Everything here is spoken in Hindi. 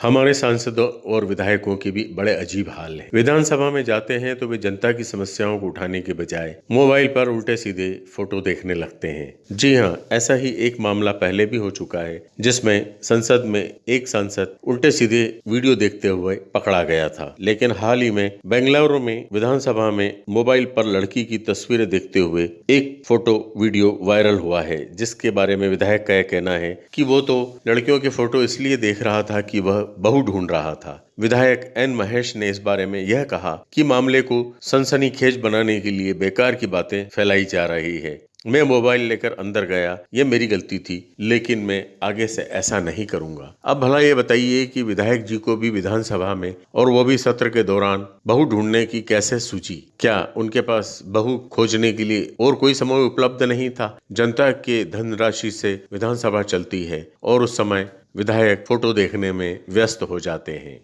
हमारे सांसदों और विधायकों के भी बड़े अजीब हाल है। विधानसभा में जाते हैं तो वे जनता की समस्याओं को उठाने के बजाय मोबाइल पर उल्टे सीधे फ़ोटो देखने लगते हैं। जी हाँ ऐसा ही एक मामला पहले भी हो चुका है, जिसमें संसद में एक सांसद उल्टे सीधे वीडियो देखते हुए पकड़ा गया था। लेकिन हाल ही में बेंगलुरु में विधानसभा में मोबाइल पर लड़की की तस्वीरें देखते हुए एक फ़ोटो वीडियो वायरल हुआ है, जिसके बारे में विधायक का यह कहना है कि वो तो लड़कियों के फ़ोटो इसलिए देख रहा था कि वह बहू ढूंढ रहा था। विधायक एन महेश ने इस बारे में यह कहा कि मामले को सनसनीखेज बनाने के लिए बेकार की बातें फैलाई जा रही है। मैं मोबाइल लेकर अंदर गया, ये मेरी गलती थी, लेकिन मैं आगे से ऐसा नहीं करूँगा। अब भला ये बताइए कि विधायक जी को भी विधानसभा में और वो भी सत्र के दौरान बहू ढूँढने की कैसे सूची? क्या उनके पास बहू खोजने के लिए और कोई समय उपलब्ध नहीं था? जनता के धनराशि से विधानसभा चलती है और उस समय विधायक फ़ोटो देखने में व्यस्त हो जाते हैं।